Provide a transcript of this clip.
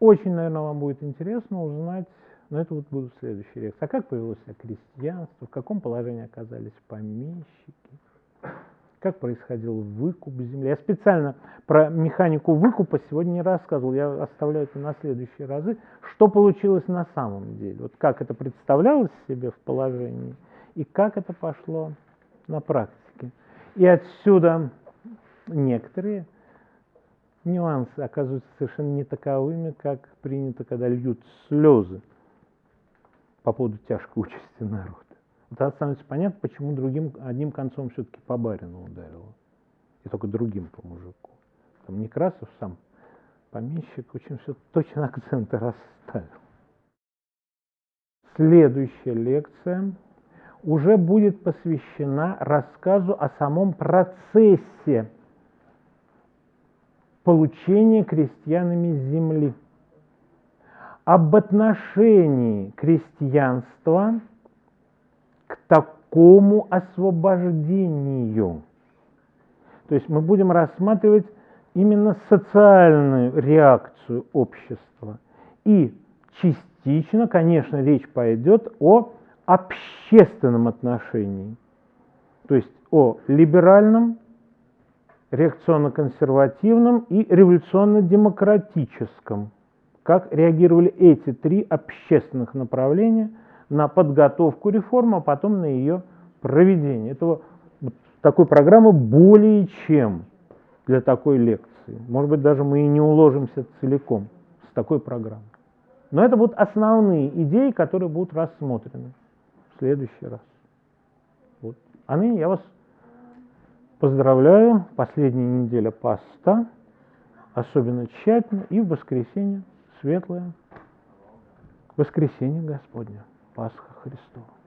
Очень, наверное, вам будет интересно узнать, но это вот будут следующие лекции. А как повелось крестьянство, в каком положении оказались помещики, как происходил выкуп земли. Я специально про механику выкупа сегодня не рассказывал, я оставляю это на следующие разы. Что получилось на самом деле, вот как это представлялось себе в положении и как это пошло на практике. И отсюда некоторые нюансы оказываются совершенно не таковыми, как принято, когда льют слезы по поводу тяжкой участи народа. Вот тогда становится понятно, почему другим, одним концом все-таки по барину ударило. И только другим по мужику. Там Некрасов сам помещик очень все точно акценты расставил. Следующая лекция уже будет посвящена рассказу о самом процессе получения крестьянами земли, об отношении крестьянства к такому освобождению. То есть мы будем рассматривать именно социальную реакцию общества. И частично, конечно, речь пойдет о общественном отношении, то есть о либеральном, реакционно-консервативном и революционно-демократическом. Как реагировали эти три общественных направления на подготовку реформы, а потом на ее проведение. Этого, такой программы более чем для такой лекции. Может быть, даже мы и не уложимся целиком с такой программой. Но это будут основные идеи, которые будут рассмотрены в следующий раз. Вот. А ныне я вас поздравляю. Последняя неделя поста. Особенно тщательно. И в воскресенье светлое. Воскресенье Господня. Пасха Христова.